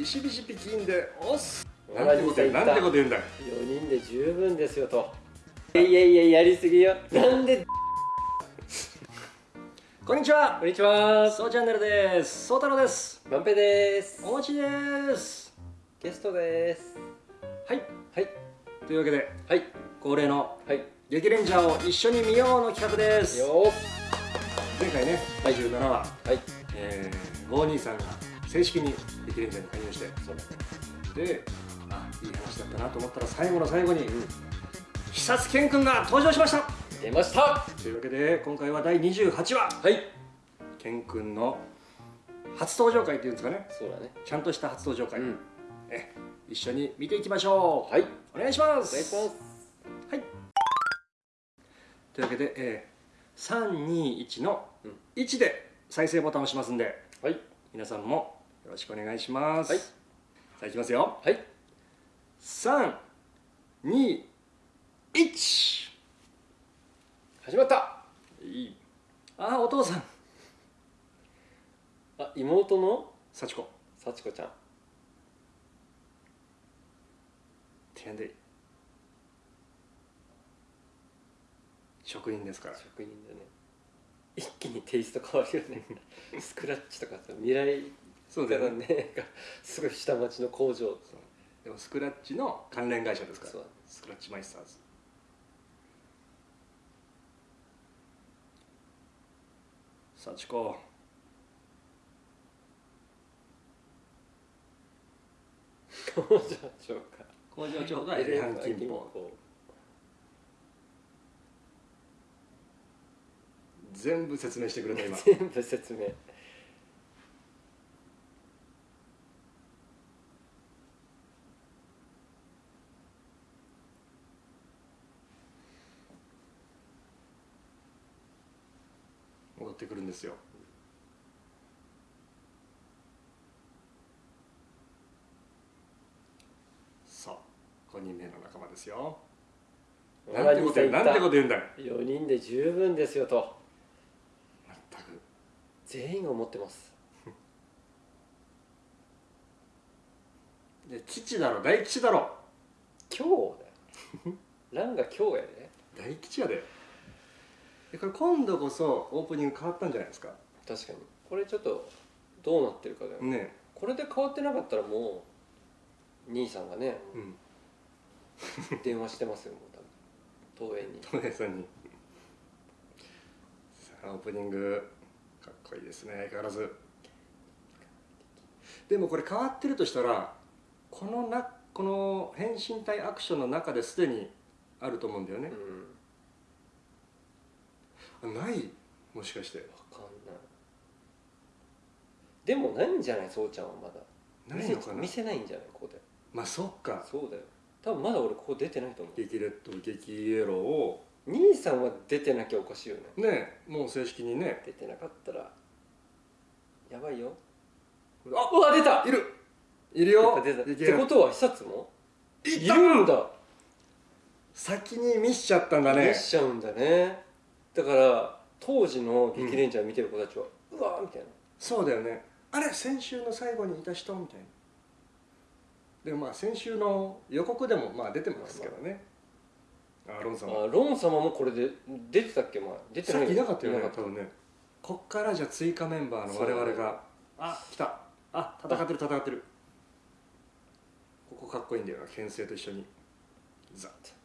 ビシビシピキンで。押す。なんてこと言うなんてこと言うんだ？よ4人で十分ですよと。いやいやいややりすぎよ。なんで？こんにちは。こんにちは。そうチャンネルです。そう太郎です。まんぺです。おもちです。ゲストです。はい。はい。というわけではい。恒例のはい。激レンジャーを一緒に見ようの企画です。よ前回ねはい。27話、はい。えー、5兄さんが正式に激レンジャーに加入して。そうだねであいい話だったなと思ったら最後の最後に、久津健君が登場しました。出ました。というわけで今回は第28話。はい。健君の初登場会っていうんですかね。そうだね。ちゃんとした初登場会、うん。え一緒に見ていきましょう。はい。お願いします。お願いします。はい。というわけで、えー、321のうん。1で再生ボタンを押しますんで。はい。皆さんもよろしくお願いします、はい。さあいきますよ。はい。321始まった。いい。あお父さん。あ妹の？幸子。幸子ちゃん。天で職人ですから。職人だね。一気にテイスト変わるよね。スクラッチとかさ未来そうだよね。ねすごい下町の工場でもスクラッチの関連会社ですから。スクラッチマイスターズ。幸子工場長か。工場長がエレハン金峰全部説明してくれた今。全部説明戻ってくるんですよ。そう5人目の仲間ですよ。なんてこと言うなんてこと言うんだよ。4人で十分ですよと。全く。全員が思ってます。で父だろ大吉だろ。今日だよ。ランが今日やで。大吉やででこれ今度こそオープニング変わったんじゃないですか？確かに。これちょっとどうなってるかだよ、ね。これで変わってなかったらもう兄さんがねうん。電話してますよもう多分。東映に。東映さんに。さあオープニングかっこいいですね相変わらず。でもこれ変わってるとしたらこのなこの変身体アクションの中ですでにあると思うんだよね。う、ん。あない？もしかして。分かんない。でもないんじゃない？そうちゃんはまだ。ないのかな？見せないんじゃない？ここで。まあそっか。そうだよ。多分まだ俺ここ出てないと思う。激レッド激イエロー。を兄さんは出てなきゃおかしいよね。ねもう正式にね。出てなかったらやばいよ。あうわ出た！いる！いるよ。ぱ出た。っ激エローてことは久津も？いるんだ。先に見しちゃったんだね。見しちゃうんだねだから当時の激レンジャー見てる子たちは、うわーみたいな。そうだよね。あれ先週の最後にいた人みたいな。でもまあ先週の予告でもまあ出てますけどね。あロンさんはあロン様もこれで出てたっけ？前出てない。さっきいなかったよね多分ね。こっからじゃあ追加メンバーの我々があ来た。あ戦ってる戦ってる。ここかっこいいんだよな牽制と一緒に。ザッ。こ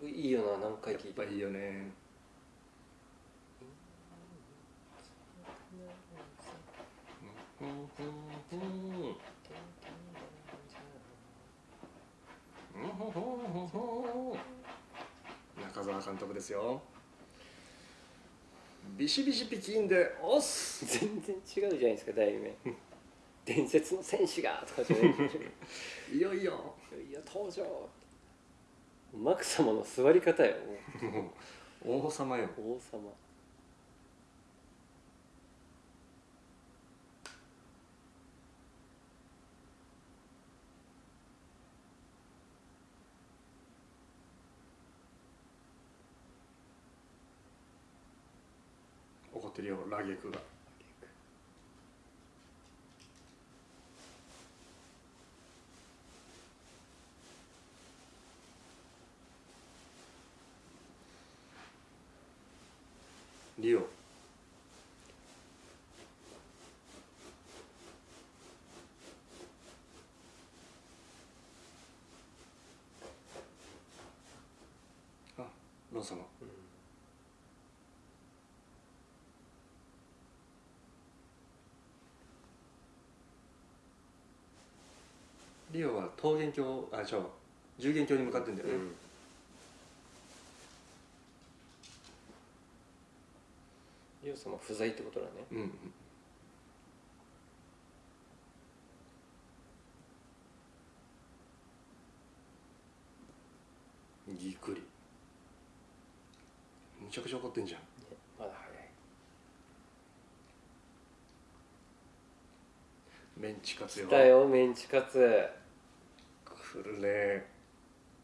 曲いいよな何回聴いても。やっぱいいよね。中澤監督ですよビシビシピキンで押す全然違うじゃないですか題名伝説の戦士がとかじゃないいよいよいや登場マク様の座り方よ。もう王様よ。王様。怒ってるよラゲクがリオあロン様。リオは桃源郷あ違う十元郷に向かってんだよね、うん。リオ様不在ってことだね。うんうん。ぎっくり。むちゃくちゃ怒ってんじゃん。まだ早い。メンチカツよ。来たよメンチカツ。くるね。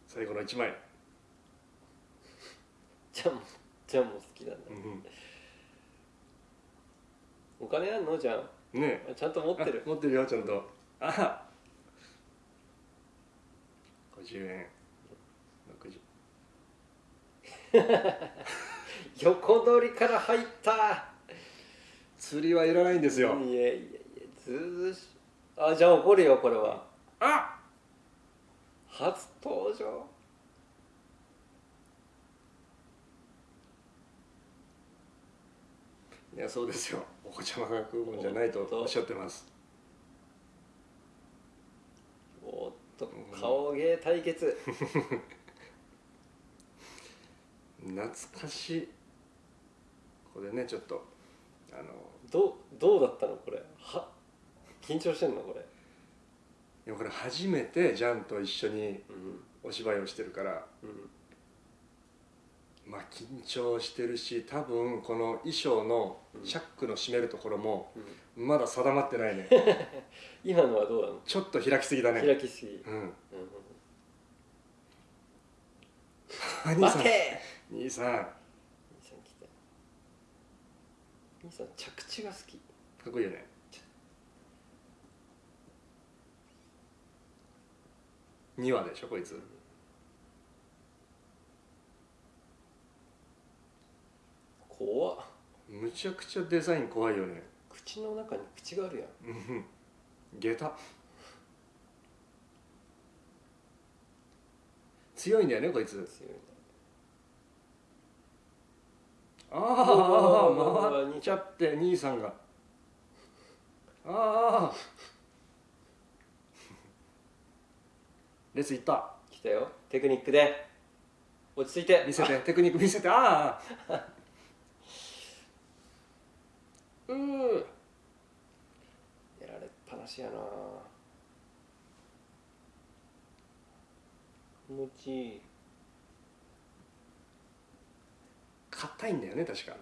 最後の一枚。じゃあもじゃあもう好きなんだ。うんお金あんの？じゃんね。ちゃんと持ってる。あ持ってるよちゃんと。あ。50円。60 横取りから入った。釣りはいらないんですよ、いやいやいやずうずうしあじゃあ怒るよこれは。あ。初登場いやそうですよ。お子ちゃまが食うもんじゃないとおっしゃってます。おっと顔芸対決。懐かしい。ここでねちょっとあのどうどうだったのこれ？は緊張してんのこれ？いやこれ初めてジャンと一緒にうん。お芝居をしてるからうんまあ緊張してるし多分この衣装のチャックの締めるところもうん。まだ定まってないね。今のはどうなの？ちょっと開きすぎだね。開きすぎ、うん。うん兄さん。兄さん。か兄さん来た。兄さん着地が好き。っこいいよね。2話でしょこいつ怖っ。むちゃくちゃデザイン怖いよね。口の中に口があるやん。うん下駄。強いんだよねこいつ。強いああうわ回っちゃって兄さんが。ああレスいった。な来たよ。テクニックで。落ち着いて。見せてテクニック見せて。ああうーやられっぱなしやな。気持ちいい。硬いんだよね確か。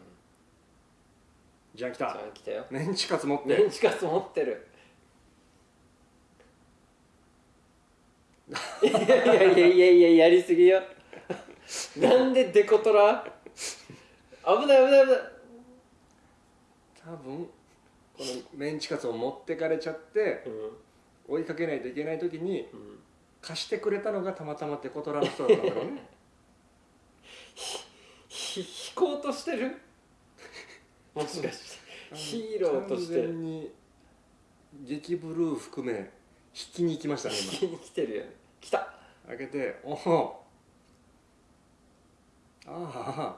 じゃあ来じゃたあ来たよ。メンチカツ持っメンてチカツ持ってる。いやいやいやいやいややりすぎよ。なんでデコトラ？危ない危ない危ない多分このメンチカツを持ってかれちゃって追いかけないといけない時に貸してくれたのがたまたまテコトラの人だったんだろうね。ひ引こうとしてる？もしかして。ヒーローとして。完全に激ブルー含め引きに行きましたね引きに来てるよね。来た。今開けておお。あ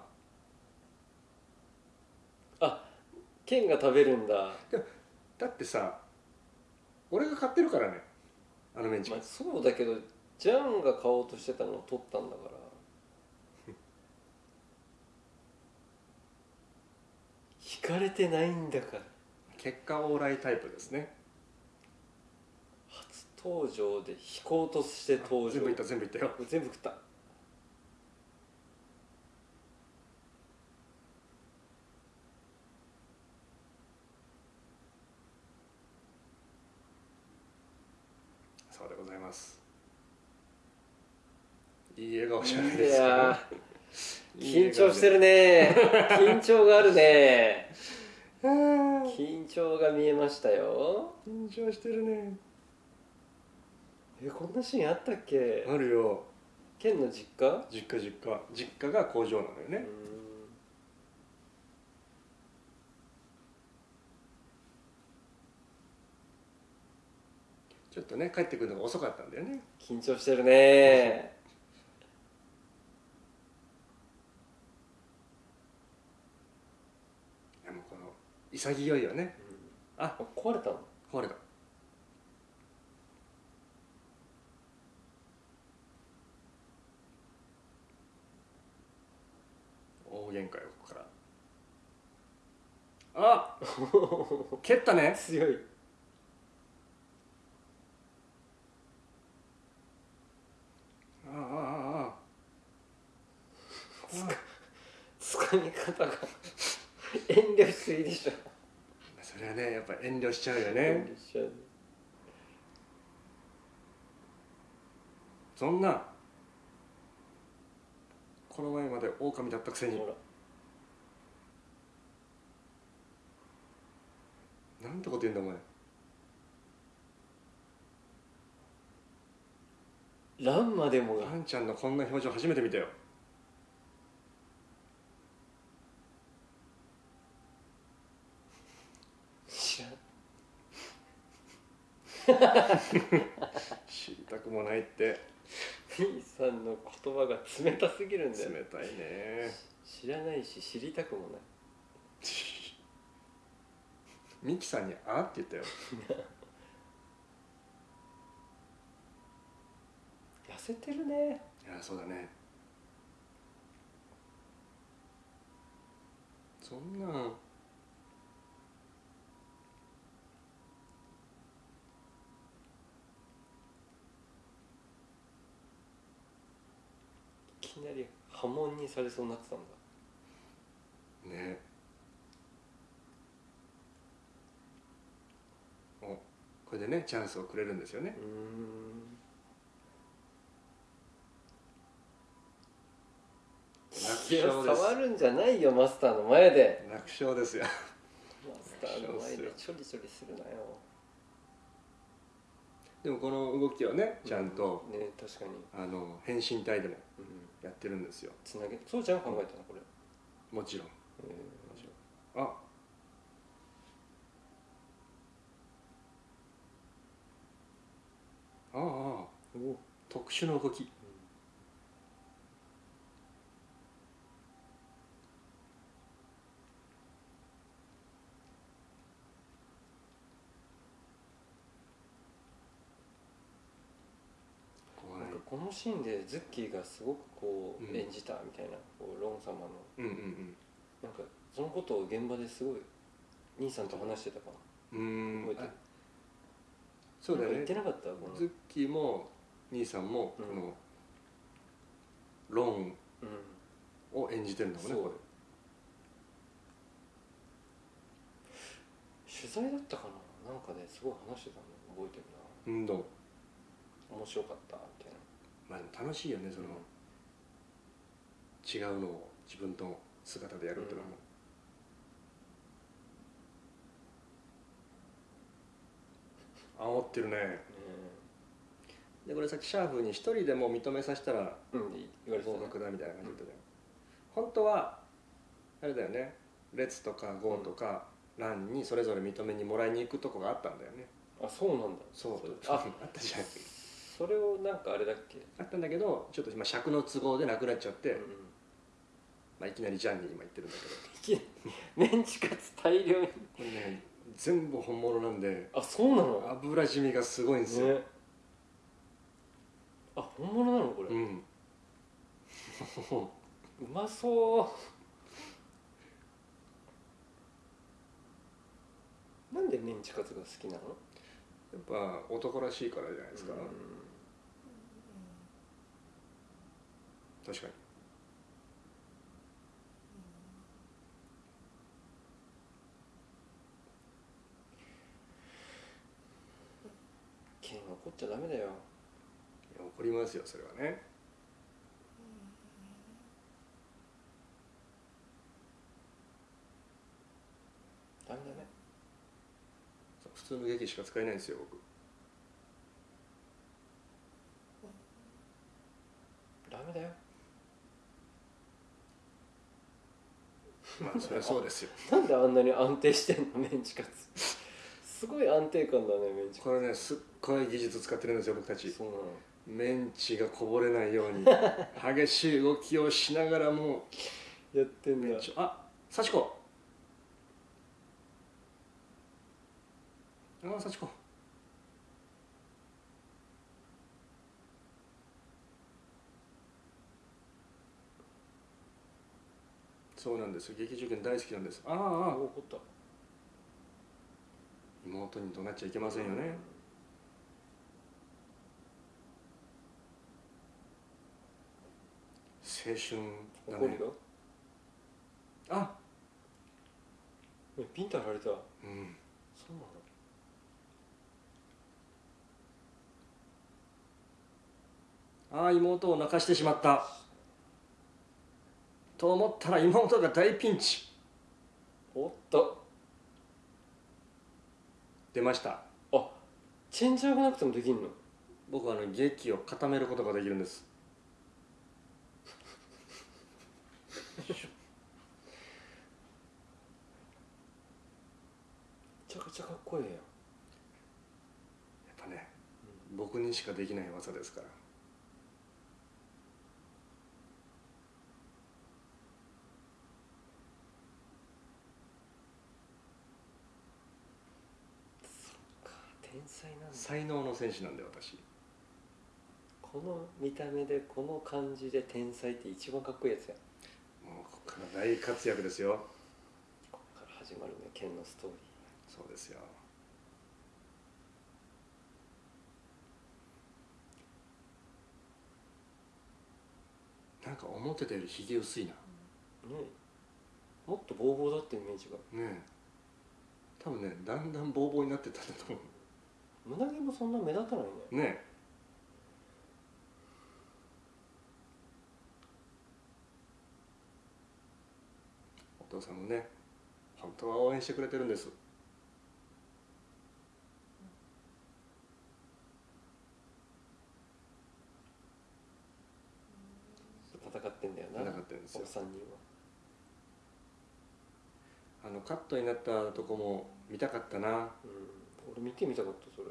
ああ剣が食べるんだ、だってさ俺が買ってるからね。あのメンチ。まあ、そうだけどジャンが買おうとしてたのを取ったんだから。引かれてないんだから。結果オーライタイプですね。初登場で引こうとして登場。全部いった全部いったよ。全部食ったそうでございます。いい笑顔じゃないいですか。緊張してるね。緊張があるね。緊張が見えましたよ。緊張してるね。えこんなシーンあったっけ？あるよ。ケンの実家？実家実家。実家が工場なのよねうーんちょっとね帰ってくるのが遅かったんだよね。緊張してるね。でもこの潔いよね。ああ壊れたの？壊れた。大喧嘩よここから。あ 蹴ったね。強いああああああつかみ方が遠慮しすぎでしょ。それはねやっぱ遠慮しちゃうよ遠ね。そんなこの前まで狼だったくせに。なんてこと言うんだお前。ランマでもが。ワンちゃんのこんな表情初めて見たよ知らん 知りたくもないって。兄さんの言葉が冷たすぎるんだよ。冷たいね。知らないし知りたくもない。ミキさんに「あ」って言ったよ。痩せてるね。いやそうだね。そんなんなり波紋にされそうになってたんだね。おこれでねチャンスをくれるんですよね。触るんじゃないよマスターの前で。楽勝ですよ。マスターの前でちょりちょりするなよでもこの動きをねちゃんと、ね確かに、あの変身体でもうん、やってるんですよ。つなげそうちゃんが考えたのこれ、もちろん。えもちろん。あ。あああ特殊な動き怖いなんかこのシーンでズッキーがすごくこううん演じたみたいな、こうロン様の。うんうんなんかそのことを現場ですごい兄さんと話してたかうんうーん。覚えてる？あそうだよね。ななんか言ってなかったこのズッキーも兄さんもこのロンうんを演じてるんだもん。ねそう。こ取材だったかな？なんかですごい話してたの覚えてるれうんどう？な面白かったみたいなまあでも楽しいよねその違うのを自分と姿でやるってのも、煽ってるね。でこれさっきシャーフに一人でも認めさせたらうん、うん、言われ合格だみたいな感じだったじゃん、本当はあれだよね。列とか号とか欄にそれぞれ認めにもらいに行くとこがあったんだよね。あそうなんだ。そう。ああったじゃんそれをなんかあれだっけ？あったんだけどちょっと今尺の都合でなくなっちゃって、うんうん。まあ、いきなりジャンに今言ってるんだいきなりメンチカツ大量に。けどこれね全部本物なんであそうなの？油染みがすごいんですよ、ね。あ本物なのこれ、う うんまそう。なんでメンチカツが好きなの？やっぱ男らしいからじゃないですか、うん確かに。剣怒っちゃダメだよ。怒りますよそれはね。ダメダメそう普通の劇しか使えないんですよ僕。ダメだよまあそりゃそうですよ。なんであんなに安定してんのメンチカツ。すごい安定感だねメンチこれねすっごい技術使ってるんですよ僕たち。そうなの。メンチがこぼれないように。激しい動きをしながらも。やってんだ。あ幸子。あ幸子そうなんです。よ劇中剣大好きなんです。ああああ。怒った。妹に怒鳴っちゃいけませんよね。青春だね。怒るよ。あ。えピンタ貼られた。そううんなの。ああ妹を泣かしてしまったと思ったら妹が大ピンチ。おっと。出ました。あチェンジャーがなくてもできんの？僕はあの劇を固めることができるんです。めちゃくちゃかっこいいやん。やっぱね、僕にしかできない技ですから天才なんだ。才能の選手なんで私。この見た目でこの感じで天才って一番かっこいいやつや。もうここから大活躍ですよ。ここから始まるね剣のストーリそうですよ。なんか思ってたよりひげ薄いな。ーねもっとボーボーだってイメージが。ねえ。多分ねだんだんボーボーになってったんだと思胸毛もそんな目立たないね。うね。えお父さんもね本当は応援してくれてるんです。戦ってんだよな戦ってるんですよ。お三人は。あのカットになったとこも見たかったな。うん俺見てみたかったそれ。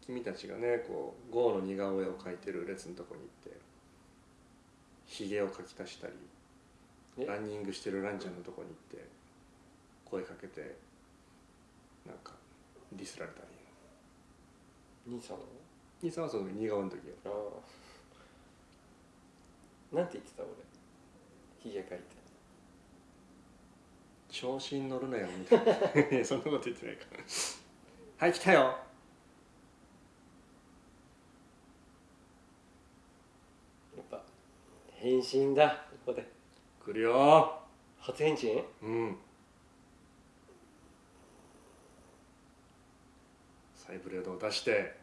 君たちがねこうゴーの似顔絵を描いてる列のとこに行ってひげを描き足したりえ？ランニングしてるランちゃんのとこに行って声かけてなんかディスられたり。兄さんは？兄さんはその似顔絵の時よ。ああ。なんて言ってた俺？ひげ描いて。調子に乗るなよみたいな。そんなこと言ってないからはい来たよ。やっぱ変身だここで。来るよ。初変身？うん。サイブレードを出して。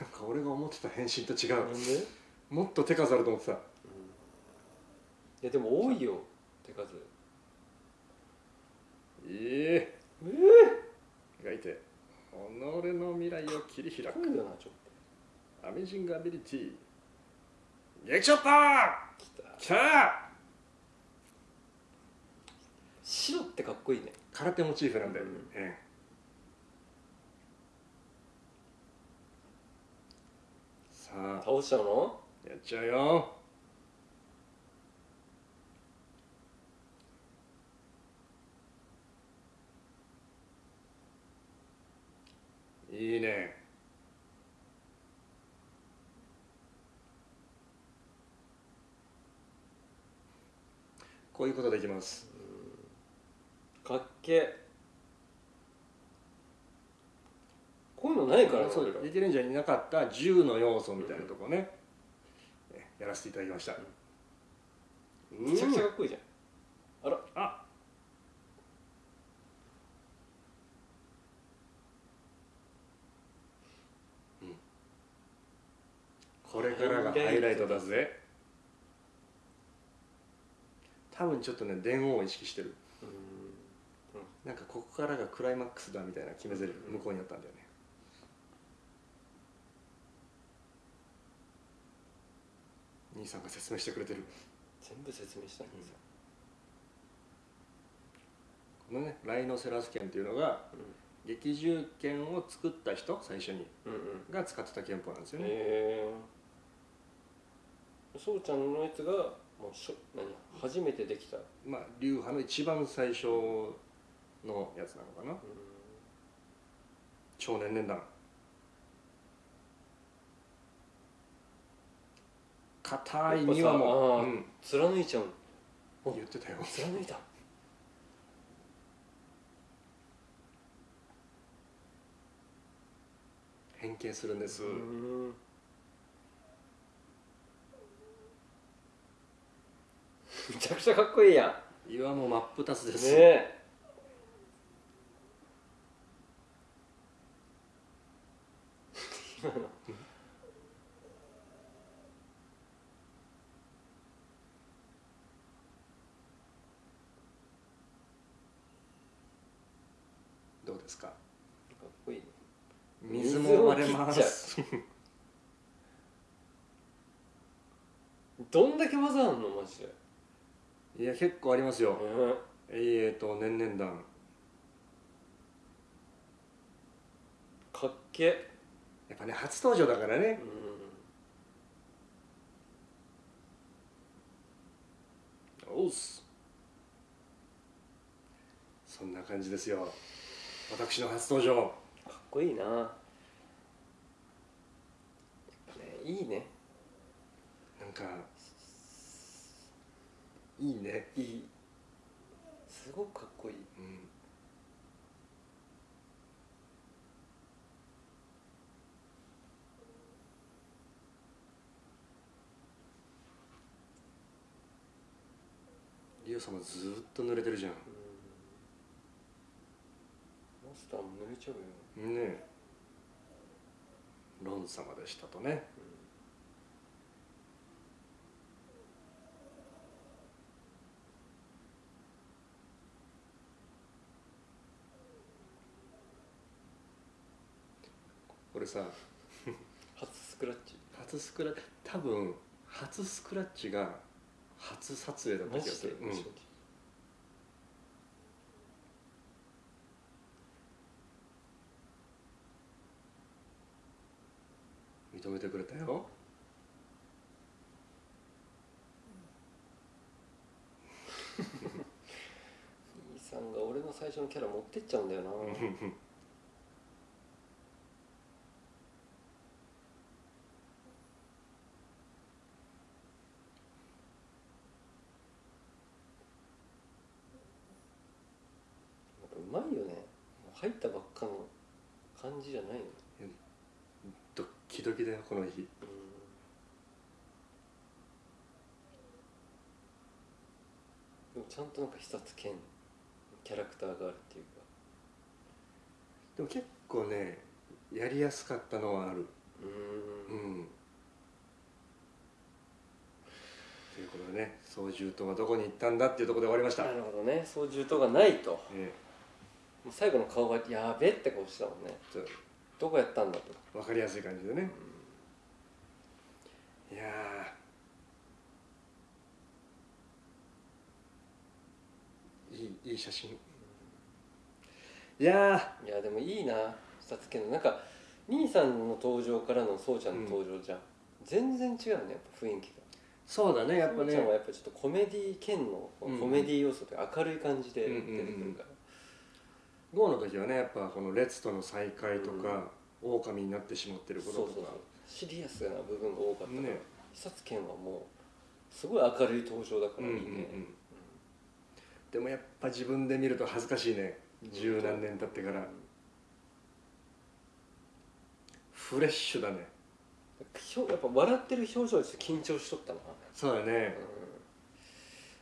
なんか俺が思ってた変身と違う。もっと手数あると思ってたやでも多いよ手数。えええ描いて己の未来を切り開く。えかっこいいよなちょっアメージングアビリティ。劇チョッパときた。ーきた!白ってかっこいいね。空手モチーフなんだよ、うん。ええ。さあ。倒しちゃうの？やっちゃうよいいね。こういうことできます。かっけこういうのないからねそう俺ら。リキレンジャーになかった銃の要素みたいなとこね、えやらせていただきました、めちゃくちゃかっこいいじゃんあらあうんこれからがハイライトだぜ。多分ちょっとね電王を意識してる。うん。なんかここからがクライマックスだみたいな決め台詞向こうにあったんだよね。兄さんが説明してくれてる。全部説明したんですよ、このねライノセラス剣っていうのが劇銃剣を作った人最初にが使ってた憲法なんですよね、へえそうちゃんのやつがもうしょ何初めてできた、うん、まあ流派の一番最初のやつなのかな。超年々弾。硬いにはもう、うん、貫いちゃう。言ってたよ。貫いた。変形するんです、うんめちゃくちゃかっこいいやん。岩も真っ二つです、ねえ。今の。どうですか？かっこいいね。水も割れます。どんだけ技あんのマジで、いや結構ありますよ。うん、えーと年々弾かっけやっぱね初登場だからね。うん。おうっす。そんな感じですよ。私の初登場。かっこいいな。やっぱねいいね。なんかいいね。いい。すごくかっこいい。うん。リオ様ずーっと濡れてるじゃん。マスターも濡れちゃうよ。ねえ。ロン様でしたとね。これさ 初スクラッチ。初スクラ多分初スクラッチが初撮影だった気がする、うん。認めてくれたよ。兄さんが俺の最初のキャラ持ってっちゃうんだよなやっぱうまいよねもう入ったばっかの感じじゃないのドッキドキだよこの日。でもちゃんとなんか一つ剣キャラクターがあるっていうか。でも結構ねやりやすかったのはある。ううん。ん。ということでね操縦とはどこに行ったんだっていうところで終わりました、なるほどね操縦とがないと。えもう最後の顔がやべって顔してたもんね。どこやったんだと。と分かりやすい感じでね、いやー。いいいい写真。いやいやでもいいな下つけの。なんか兄さんの登場からのそうちゃんの登場じゃん、全然違うねやっぱ雰囲気が。ーそうだねやっぱね。そうちゃんはやっぱちょっとコメディ兼のコうん。メディ要素で明るい感じで出てくるから、GO の時はねやっぱこの列との再会とか、狼になってしまってることとか。そうそうそうシリアスな部分が多かったから、ね。久津健はもうすごい明るい登場だからいいね、うんうんうん。でもやっぱ自分で見ると恥ずかしいね。十何年経ってから。フレッシュだね。やっぱ笑ってる表情で緊張しとったな、そうだね。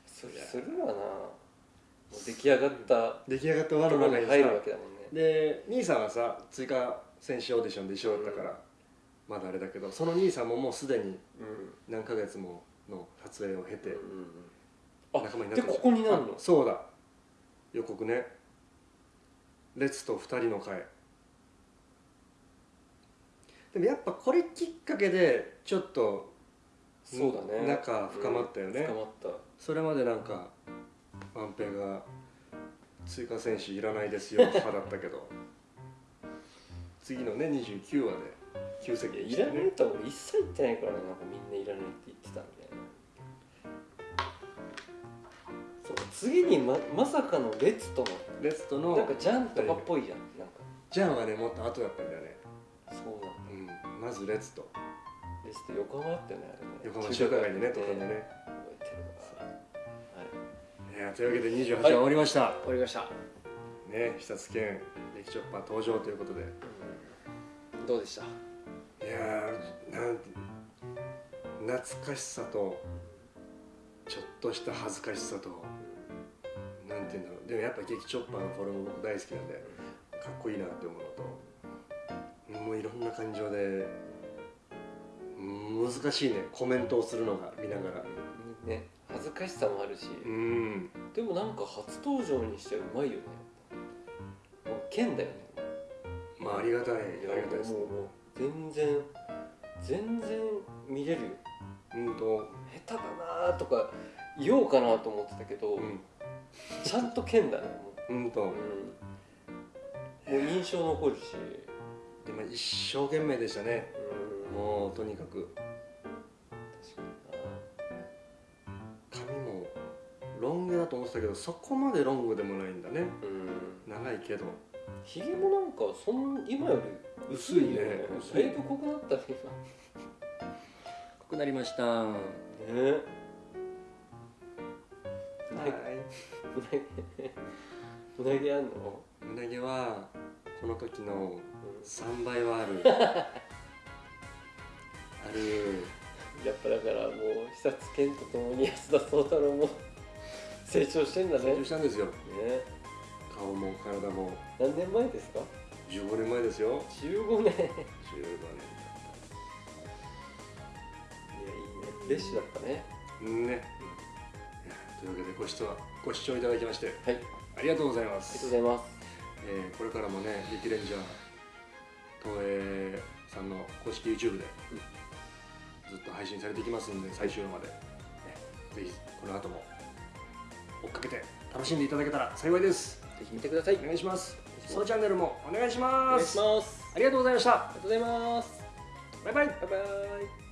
そりゃするわな。出来上がった出来上がった輪ところにの中にさ入るわけだもんね。で兄さんはさ追加選手オーディションで一緒だったから、まだあれだけどその兄さんももうすでにうん。何ヶ月もの撮影を経て仲間になってでここになるの？あそうだ。予告ね。列と二人の会。でもやっぱこれきっかけでちょっとそうだね。仲深まったよね、深まった。それまでなんか万平が追加選手いらないですよ派だったけど。次のね29話で急接近いらないと一切言ってないからねなんかみんないらないって言ってたんでそう次にままさかのレッツとの。レストのなんかジャンとかっぽいじゃん。なんかジャンはねもっと後だったんだよね、そうなんだ。うん、まずレッツと。レッツって横浜だったよねあれね。横浜中華街でねとかでね。覚えてるわ。はい。いやというわけで28話終わりました、終わりました、ね久津健レキチョッパー登場ということで。うん、どうでした？いやーな懐かしさとちょっとした恥ずかしさとなんて言うんだろう。でもやっぱ劇チョッパーのフォルム僕大好きなんでかっこいいなって思うのともういろんな感情でうん難しいね。コメントをするのが見ながら。ね恥ずかしさもあるし、うん。でもなんか初登場にしてはうまいよね。もう剣だよねまあありがたい。ありがたいですもうもう全然全然見れる。ようんと下手だなとか言おうかなと思ってたけど、うん。ちゃんと剣だねもう。んとう、うん、もう印象残るし、でも一生懸命でしたね。うん、もうとにかく。確か髪もロン毛だと思ってたけどそこまでロングでもないんだね。になうん。長いけどひげもなんかそん今より薄いよねだいぶ濃くなったね濃くなりました。ね。うなぎあんの、うなぎはこの時のう3倍はある。ある。ん、やっぱだからもう久津健とともに安田壮太郎も成長してんだね。成長したんですよ。ね顔も体も。何年前ですか？15年前ですよ。15年。いやいいね。15フレッシュだったね。年ね。いやというわけでご視聴ご視聴いただきましてはい。ありがありがとうございまとうすございます。えーこれからもねリキレンジャー東映さんの公式 YouTube でずっと配信されていきますんで最終話まで、ね、ぜひこの後も追っかけて楽しんでいただけたら幸いですぜひ見てください。お願いします。そのチャンネルもお願いしおます。願いします。ありがとうございました。ありがとうございます。バイバイ。バイバイ